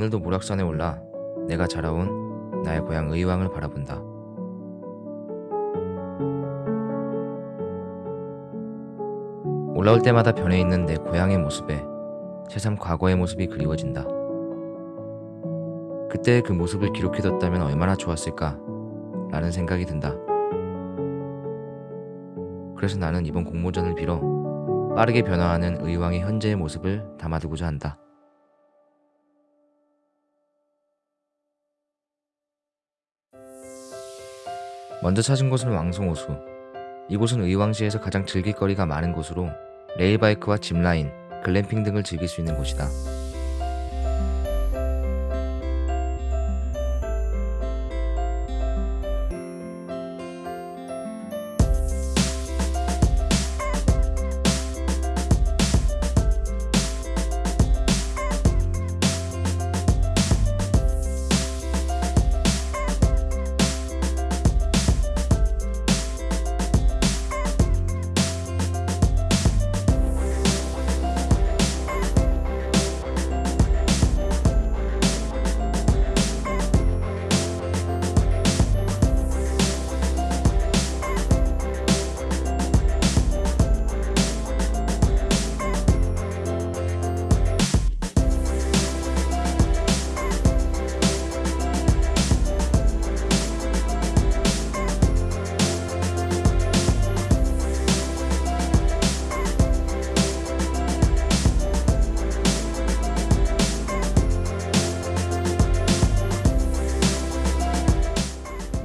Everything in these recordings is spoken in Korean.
오늘도 모락산에 올라 내가 자라온 나의 고향 의왕을 바라본다. 올라올 때마다 변해 있는 내 고향의 모습에 새삼 과거의 모습이 그리워진다. 그때 그 모습을 기록해뒀다면 얼마나 좋았을까 라는 생각이 든다. 그래서 나는 이번 공모전을 빌어 빠르게 변화하는 의왕의 현재의 모습을 담아두고자 한다. 먼저 찾은 곳은 왕송호수. 이곳은 의왕시에서 가장 즐길 거리가 많은 곳으로 레일바이크와 짚라인, 글램핑 등을 즐길 수 있는 곳이다.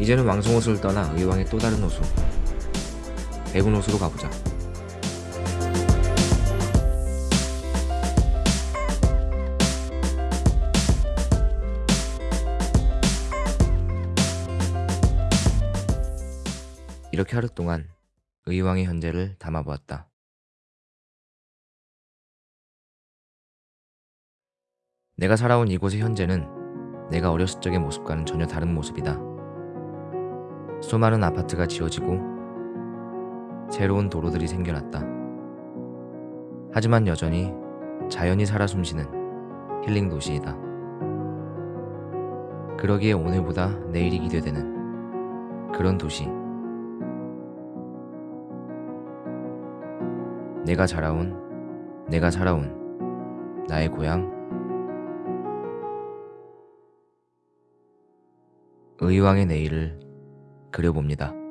이제는 왕송 호수를 떠나 의왕의 또 다른 호수 백운호수로 가보자. 이렇게 하루 동안 의왕의 현재를 담아보았다. 내가 살아온 이곳의 현재는 내가 어렸을 적의 모습과는 전혀 다른 모습이다. 수많은 아파트가 지어지고 새로운 도로들이 생겨났다. 하지만 여전히 자연이 살아 숨쉬는 힐링 도시이다. 그러기에 오늘보다 내일이 기대되는 그런 도시. 내가 자라온, 내가 살아온 나의 고향 의왕의 내일을 그려봅니다.